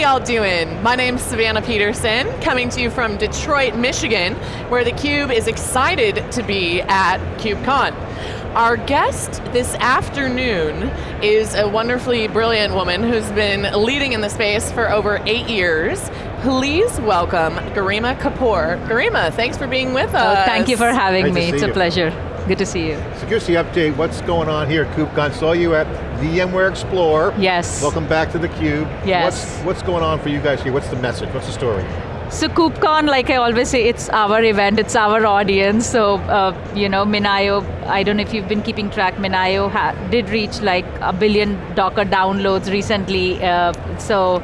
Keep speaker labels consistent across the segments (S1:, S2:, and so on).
S1: y'all doing? My name's Savannah Peterson, coming to you from Detroit, Michigan, where theCUBE is excited to be at KubeCon. Our guest this afternoon is a wonderfully brilliant woman who's been leading in the space for over eight years. Please welcome Garima Kapoor. Garima, thanks for being with us.
S2: Oh, thank you for having
S3: Great
S2: me, it's a
S3: you.
S2: pleasure. Good to see you.
S3: So give us the update, what's going on here at KubeCon? Saw you at VMware Explore.
S2: Yes.
S3: Welcome back to theCUBE.
S2: Yes.
S3: What's, what's going on for you guys here? What's the message, what's the story?
S2: So KubeCon, like I always say, it's our event, it's our audience. So, uh, you know, MinIO, I don't know if you've been keeping track, MinIO did reach like a billion Docker downloads recently. Uh, so,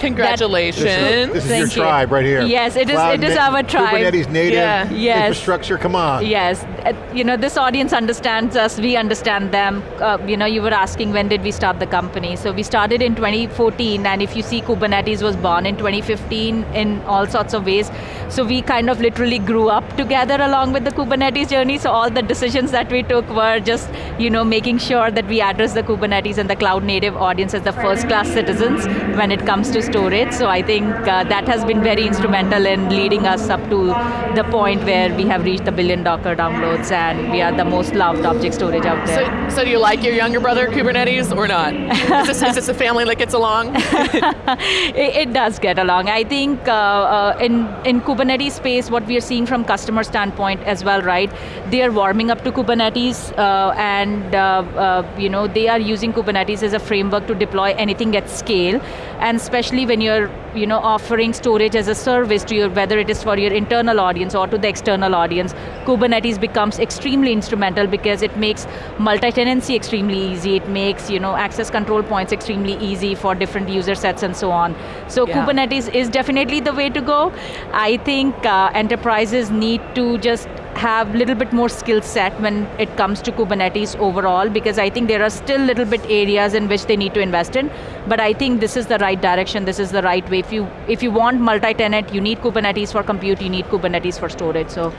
S1: Congratulations.
S3: This is, this is your
S2: you.
S3: tribe right here.
S2: Yes, it is- it is our tribe.
S3: Kubernetes native
S1: Yeah.
S2: Yes.
S3: infrastructure, come on.
S2: Yes, uh, you know, this audience understands us, we understand them. Uh, you know, you were asking when did we start the company. So we started in 2014 and if you see Kubernetes was born in 2015 in all sorts of ways. So we kind of literally grew up together along with the Kubernetes journey. So all the decisions that we took were just, you know, making sure that we address the Kubernetes and the cloud native audience as the first class citizens when it comes to storage. So I think uh, that has been very instrumental in leading us up to the point where we have reached the billion Docker downloads and we are the most loved object storage out there.
S1: So, so do you like your younger brother Kubernetes or not? is, this, is this a family that gets along?
S2: it, it does get along. I think uh, uh, in, in Kubernetes space, what we are seeing from customer standpoint as well, right? They are warming up to Kubernetes uh, and uh, uh, you know they are using Kubernetes as a framework to deploy anything at scale. And especially when you're you know, offering storage as a service to your, whether it is for your internal audience or to the external audience, Kubernetes becomes extremely instrumental because it makes multi-tenancy extremely easy, it makes you know, access control points extremely easy for different user sets and so on. So
S1: Yeah.
S2: Kubernetes is definitely the way to go. I think uh, enterprises need to just have a little bit more skill set when it comes to Kubernetes overall because I think there are still little bit areas in which they need to invest in, but I think this is the right direction, this is the right way. If you, if you want multi-tenant, you need Kubernetes for compute, you need Kubernetes for storage, so.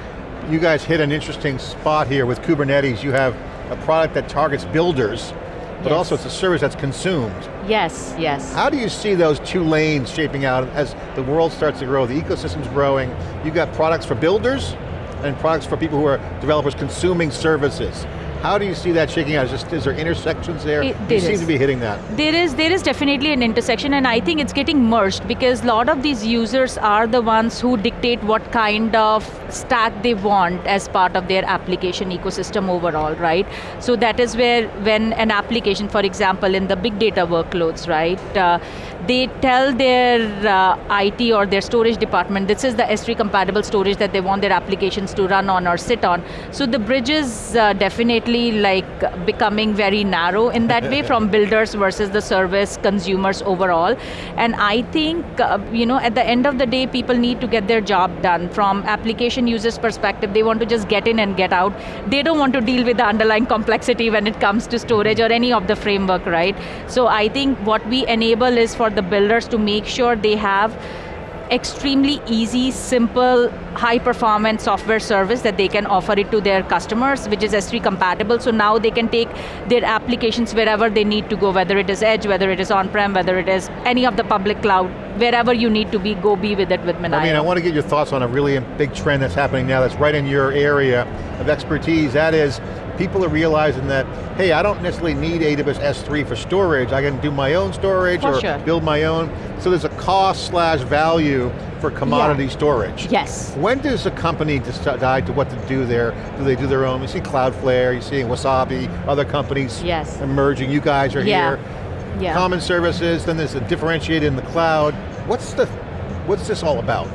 S3: You guys hit an interesting spot here with Kubernetes. You have a product that targets builders, but
S2: Yes.
S3: also it's a service that's consumed.
S2: Yes, yes.
S3: How do you see those two lanes shaping out as the world starts to grow, the ecosystem's growing, you've got products for builders and products for people who are developers consuming services. How do you see that shaking out? Is, just, is there intersections there?
S2: It-
S3: you
S2: there
S3: seem to be hitting that.
S2: There is, there is definitely an intersection and I think it's getting merged because a lot of these users are the ones who dictate what kind of stack they want as part of their application ecosystem overall, right? So that is where when an application, for example, in the big data workloads, right, uh, they tell their uh, IT or their storage department, this is the S3 compatible storage that they want their applications to run on or sit on. So the bridge is uh, definitely like becoming very narrow in that way from builders versus the service consumers overall. And I think, uh, you know, at the end of the day, people need to get their job done. From application users perspective, they want to just get in and get out. They don't want to deal with the underlying complexity when it comes to storage or any of the framework, right? So I think what we enable is for the builders to make sure they have extremely easy, simple, high performance software service that they can offer it to their customers, which is S3 compatible. So now they can take their applications wherever they need to go, whether it is edge, whether it is on-prem, whether it is any of the public cloud, wherever you need to be, go be with it with MinIO.
S3: I mean, I want to get your thoughts on a really big trend that's happening now that's right in your area of expertise. That is, people are realizing that, hey, I don't necessarily need AWS S3 for storage. I can do my own storage
S2: For
S3: or
S2: sure.
S3: build my own. So there's a cost slash value for commodity storage.
S2: Yes.
S3: When does a company decide to what to do there? Do they do their own? You see Cloudflare, you see Wasabi, other companies
S2: Yes.
S3: emerging. You guys are
S2: Yeah.
S3: here.
S2: Yeah.
S3: Common services, then there's a differentiated in the cloud. What's the, what's this all about?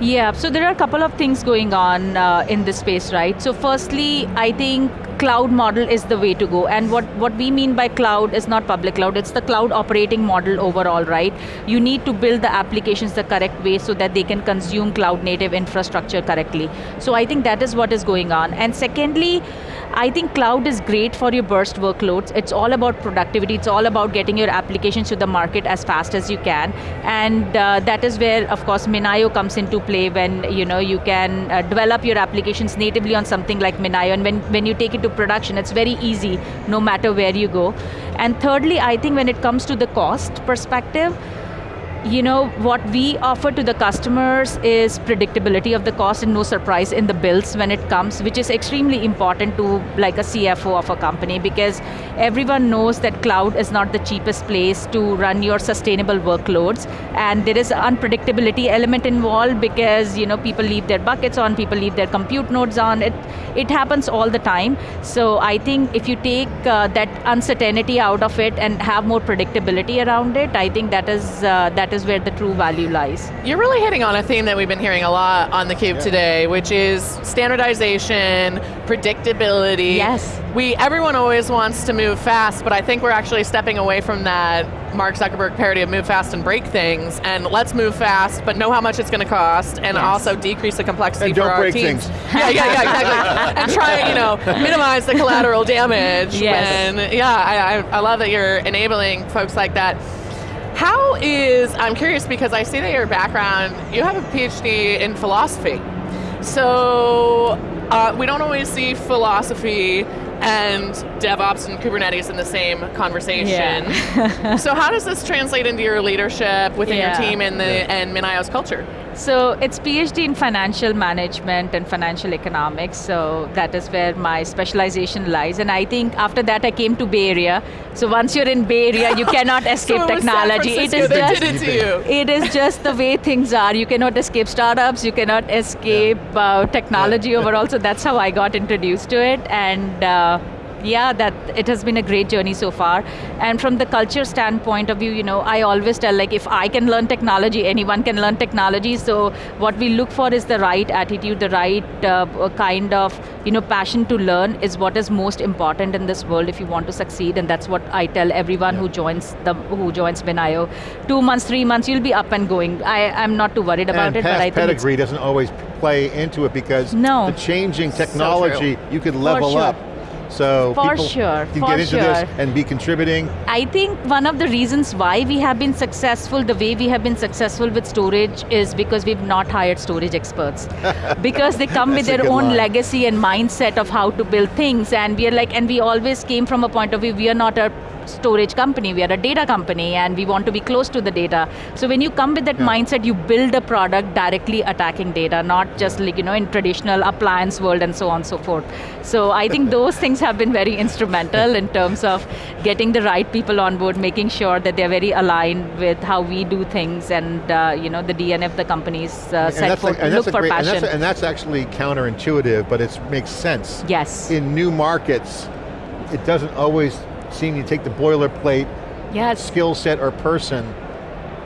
S2: Yeah, so there are a couple of things going on uh, in this space, right? So firstly, I think cloud model is the way to go. And what, what we mean by cloud is not public cloud, it's the cloud operating model overall, right? You need to build the applications the correct way so that they can consume cloud native infrastructure correctly. So I think that is what is going on. And secondly, I think cloud is great for your burst workloads. It's all about productivity. It's all about getting your applications to the market as fast as you can. And uh, that is where, of course, MinIO comes into play when you know you can uh, develop your applications natively on something like MinIO. And when, when you take it to production, it's very easy, no matter where you go. And thirdly, I think when it comes to the cost perspective, you know, what we offer to the customers is predictability of the cost and no surprise in the bills when it comes, which is extremely important to like a CFO of a company because everyone knows that cloud is not the cheapest place to run your sustainable workloads and there is unpredictability element involved because you know people leave their buckets on, people leave their compute nodes on, it, it happens all the time. So I think if you take uh, that uncertainty out of it and have more predictability around it, I think that is, uh, that that is where the true value lies.
S1: You're really hitting on a theme that we've been hearing a lot on theCUBE yeah. today, which is standardization, predictability.
S2: Yes.
S1: We, everyone always wants to move fast, but I think we're actually stepping away from that Mark Zuckerberg parody of move fast and break things, and let's move fast, but know how much it's going to cost, and yes. also decrease the complexity
S3: and
S1: for
S3: don't
S1: our
S3: break
S1: teams.
S3: Things.
S1: Yeah, yeah, yeah, exactly. and try, you know, minimize the collateral damage.
S2: Yes.
S1: When, yeah, I, I love that you're enabling folks like that. How is, I'm curious because I see that your background, you have a PhD in philosophy. So uh, we don't always see philosophy and DevOps and Kubernetes in the same conversation.
S2: Yeah.
S1: so how does this translate into your leadership within
S2: yeah.
S1: your team and the yeah. and MinIO's culture?
S2: So it's PhD in financial management and financial economics, so that is where my specialization lies. And I think after that I came to Bay Area. So once you're in Bay Area, you cannot escape
S1: so
S2: technology.
S1: it is just it,
S2: it is just the way things are. You cannot escape startups, you cannot escape uh, technology overall, so that's how I got introduced to it. And uh, yeah, that it has been a great journey so far. And from the culture standpoint of view, you know, I always tell like if I can learn technology, anyone can learn technology. So what we look for is the right attitude, the right uh, kind of you know passion to learn is what is most important in this world if you want to succeed. And that's what I tell everyone yeah. who joins the who joins MinIO. Two months, three months, you'll be up and going. I, I'm not too worried about
S3: and
S2: it, but I think
S3: pedigree doesn't always play into it because
S2: no.
S3: the changing technology,
S1: so
S3: you could level
S2: sure.
S3: up so
S2: for
S3: people
S2: sure,
S3: can
S2: for
S3: get into
S2: sure.
S3: this and be contributing.
S2: I think one of the reasons why we have been successful, the way we have been successful with storage is because we've not hired storage experts. because they come with their own
S3: line.
S2: legacy and mindset of how to build things and we are like, and we always came from a point of view, we are not a storage company, we are a data company and we want to be close to the data. So when you come with that
S3: yeah.
S2: mindset, you build a product directly attacking data, not just like, you know, in traditional appliance world and so on and so forth. So I think those things have been very instrumental in terms of getting the right people on board, making sure that they're very aligned with how we do things and uh, you know, the DNA of the companies uh, set for, look for
S3: great,
S2: passion.
S3: And that's, and that's actually counterintuitive, but it makes sense.
S2: Yes.
S3: In new markets, it doesn't always seeing you take the boilerplate
S2: yes.
S3: skill set or person.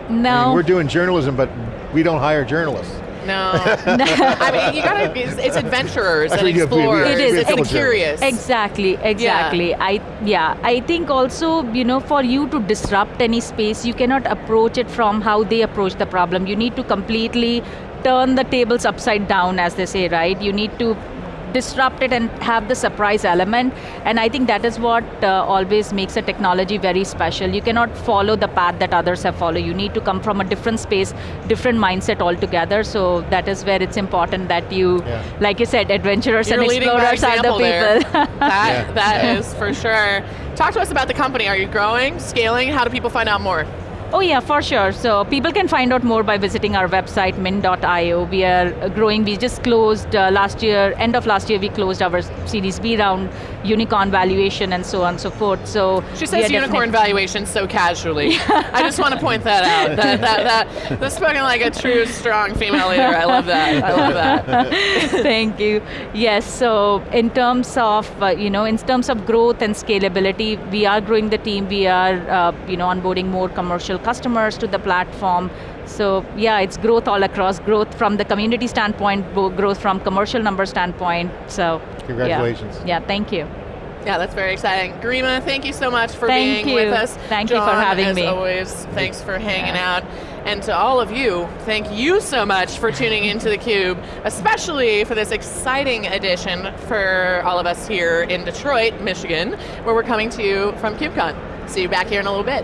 S2: No.
S3: I mean, we're doing journalism, but we don't hire journalists.
S1: No. I mean, you gotta, it's, it's adventurers and explorers.
S2: It is,
S1: and curious.
S2: Exactly, exactly.
S1: Yeah.
S2: I, yeah, I think also, you know, for you to disrupt any space, you cannot approach it from how they approach the problem. You need to completely turn the tables upside down, as they say, right? You need to disrupt it and have the surprise element. And I think that is what uh, always makes a technology very special. You cannot follow the path that others have followed. You need to come from a different space, different mindset altogether. So that is where it's important that you,
S3: yeah.
S2: like you said, adventurers
S1: You're
S2: and explorers are the people.
S1: that
S3: yeah.
S1: that
S3: yeah.
S1: is for sure. Talk to us about the company. Are you growing, scaling? How do people find out more?
S2: Oh yeah, for sure. So people can find out more by visiting our website, min.io. We are growing, we just closed uh, last year, end of last year we closed our Series B round, unicorn valuation and so on and so forth. So
S1: She says unicorn valuation so casually. I just want to point that out. That, that, that, that's spoken like a true, strong female leader. I love that, I love that.
S2: Thank you. Yes, so in terms of, uh, you know, in terms of growth and scalability, we are growing the team, we are, uh, you know, onboarding more commercial customers to the platform. So yeah, it's growth all across, growth from the community standpoint, growth from commercial number standpoint, so.
S3: Congratulations.
S2: Yeah, yeah thank you.
S1: Yeah, that's very exciting. Garima, thank you so much for
S2: thank
S1: being
S2: you.
S1: with us.
S2: Thank
S1: John,
S2: you for having
S1: as
S2: me.
S1: always, thanks for hanging
S2: yeah.
S1: out. And to all of you, thank you so much for tuning into theCUBE, especially for this exciting edition for all of us here in Detroit, Michigan, where we're coming to you from KubeCon. See you back here in a little bit.